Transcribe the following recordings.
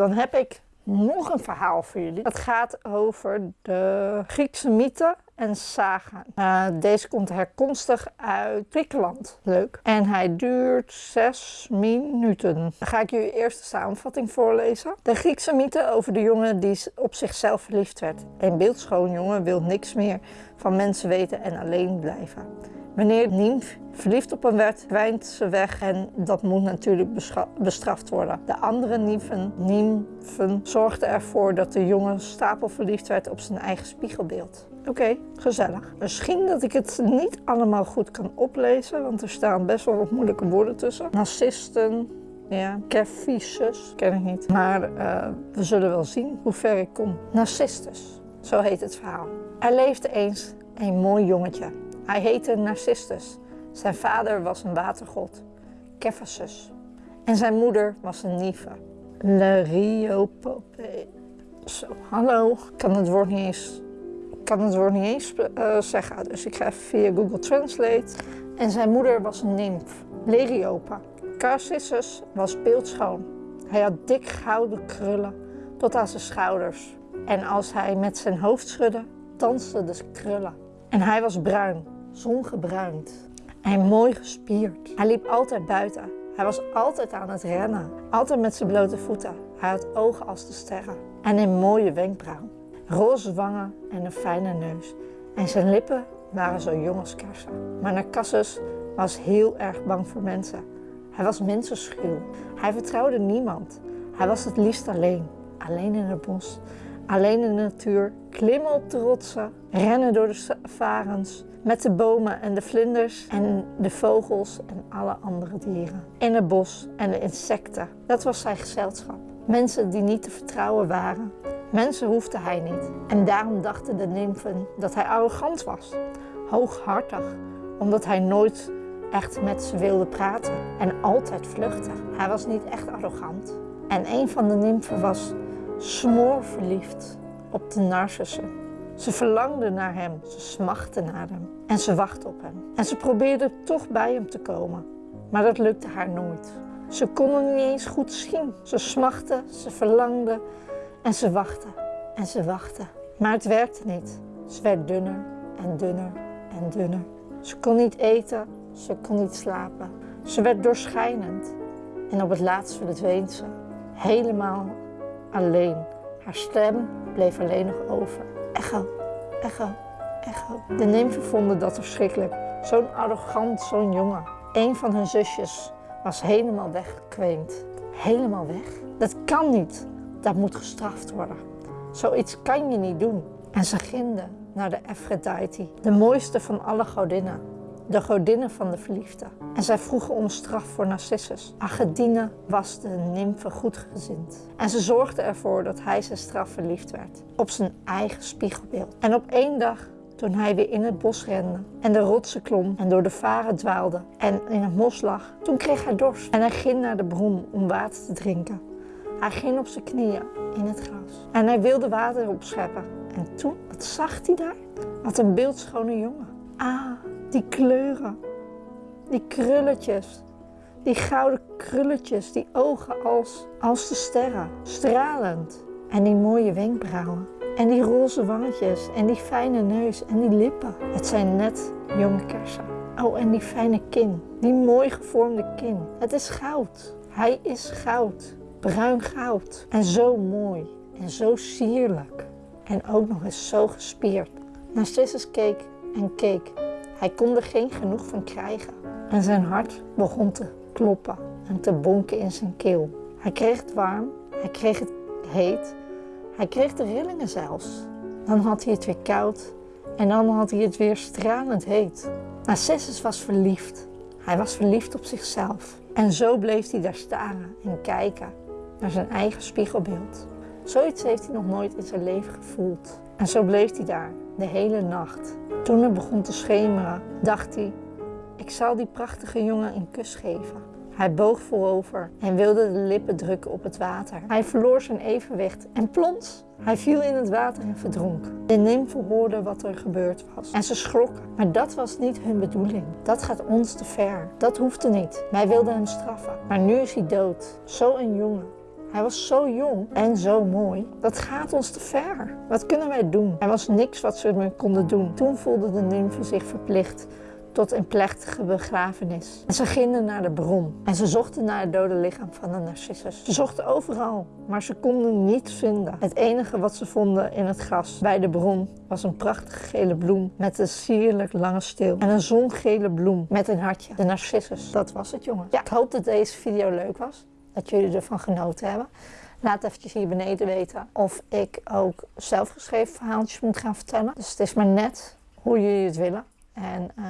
dan heb ik nog een verhaal voor jullie. Het gaat over de Griekse mythe en saga. Uh, deze komt herkomstig uit Griekenland. Leuk. En hij duurt zes minuten. Dan ga ik jullie eerst de samenvatting voorlezen. De Griekse mythe over de jongen die op zichzelf verliefd werd. Een beeldschoon jongen wil niks meer van mensen weten en alleen blijven. Wanneer Nymf verliefd op hem werd, kwijnt ze weg en dat moet natuurlijk bestraft worden. De andere nymfen, nymfen zorgden ervoor dat de jongen stapel verliefd werd op zijn eigen spiegelbeeld. Oké, gezellig. Misschien dat ik het niet allemaal goed kan oplezen, want er staan best wel wat moeilijke woorden tussen. Narcisten, ja, Kerfisus, ken ik niet. Maar uh, we zullen wel zien hoe ver ik kom. Narcissus, zo heet het verhaal. Er leefde eens een mooi jongetje. Hij heette Narcissus. Zijn vader was een watergod, Kephasus. En zijn moeder was een Nive, Leriopopee. Zo, hallo. Ik kan het woord niet eens, kan het woord niet eens uh, zeggen, dus ik ga even via Google Translate. En zijn moeder was een nymf, Leriopa. Narcissus was beeldschoon. Hij had dik gouden krullen tot aan zijn schouders. En als hij met zijn hoofd schudde, dansten de krullen. En hij was bruin, zongebruind en mooi gespierd. Hij liep altijd buiten. Hij was altijd aan het rennen, altijd met zijn blote voeten. Hij had ogen als de sterren en een mooie wenkbrauw, roze wangen en een fijne neus. En zijn lippen waren zo jong als kersen. Maar Narcissus was heel erg bang voor mensen. Hij was mensenschuw. Hij vertrouwde niemand. Hij was het liefst alleen, alleen in het bos alleen in de natuur, klimmen op de rotsen, rennen door de varens, met de bomen en de vlinders en de vogels en alle andere dieren. In het bos en de insecten. Dat was zijn gezelschap. Mensen die niet te vertrouwen waren. Mensen hoefde hij niet. En daarom dachten de nymfen dat hij arrogant was. Hooghartig, omdat hij nooit echt met ze wilde praten en altijd vluchtte. Hij was niet echt arrogant. En een van de nymfen was smoorverliefd op de narcissen. Ze verlangde naar hem, ze smachtte naar hem en ze wachtte op hem. En ze probeerde toch bij hem te komen, maar dat lukte haar nooit. Ze kon hem niet eens goed zien. Ze smachtte, ze verlangde en ze wachtte en ze wachtte. Maar het werkte niet. Ze werd dunner en dunner en dunner. Ze kon niet eten, ze kon niet slapen. Ze werd doorschijnend en op het laatst verdween ze. Helemaal alleen. Haar stem bleef alleen nog over. Echo, echo, echo. De nymfen vonden dat verschrikkelijk. Zo'n arrogant, zo'n jongen. Een van hun zusjes was helemaal weggekweend. Helemaal weg? Dat kan niet. Dat moet gestraft worden. Zoiets kan je niet doen. En ze ginden naar de Aphrodite, de mooiste van alle godinnen de godinnen van de verliefde. En zij vroegen om straf voor Narcissus. Agedine was de nymfe goedgezind. En ze zorgde ervoor dat hij zijn straf verliefd werd. Op zijn eigen spiegelbeeld. En op één dag toen hij weer in het bos rende en de rotsen klom en door de varen dwaalde en in het mos lag, toen kreeg hij dorst en hij ging naar de bron om water te drinken. Hij ging op zijn knieën in het gras en hij wilde water opscheppen. En toen, wat zag hij daar? Wat een beeldschone jongen. Ah, die kleuren, die krulletjes, die gouden krulletjes, die ogen als, als de sterren, stralend. En die mooie wenkbrauwen. En die roze wangetjes en die fijne neus en die lippen. Het zijn net jonge kersen. Oh, en die fijne kin, die mooi gevormde kin. Het is goud. Hij is goud. Bruin goud. En zo mooi. En zo sierlijk. En ook nog eens zo gespierd. Narcissus keek en keek hij kon er geen genoeg van krijgen. En zijn hart begon te kloppen en te bonken in zijn keel. Hij kreeg het warm, hij kreeg het heet, hij kreeg de rillingen zelfs. Dan had hij het weer koud en dan had hij het weer stralend heet. Narcissus was verliefd. Hij was verliefd op zichzelf. En zo bleef hij daar staren en kijken naar zijn eigen spiegelbeeld. Zoiets heeft hij nog nooit in zijn leven gevoeld. En zo bleef hij daar de hele nacht. Toen het begon te schemeren, dacht hij: Ik zal die prachtige jongen een kus geven. Hij boog voorover en wilde de lippen drukken op het water. Hij verloor zijn evenwicht en plons, hij viel in het water en verdronk. De nymfen hoorden wat er gebeurd was en ze schrokken. Maar dat was niet hun bedoeling. Dat gaat ons te ver. Dat hoefde niet. Wij wilden hem straffen. Maar nu is hij dood. Zo een jongen. Hij was zo jong en zo mooi. Dat gaat ons te ver. Wat kunnen wij doen? Er was niks wat ze meer konden doen. Toen voelde de nymfe zich verplicht tot een plechtige begrafenis. En ze gingen naar de bron en ze zochten naar het dode lichaam van de Narcissus. Ze zochten overal, maar ze konden niets vinden. Het enige wat ze vonden in het gras bij de bron was een prachtige gele bloem met een sierlijk lange steel. En een zongele bloem met een hartje. De Narcissus. Dat was het, jongen. Ja, ik hoop dat deze video leuk was. Dat jullie ervan genoten hebben. Laat eventjes hier beneden weten of ik ook zelfgeschreven verhaaltjes moet gaan vertellen. Dus het is maar net hoe jullie het willen. En uh,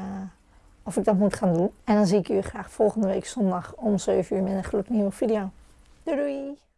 of ik dat moet gaan doen. En dan zie ik jullie graag volgende week zondag om 7 uur met een gloednieuwe video. Doei doei!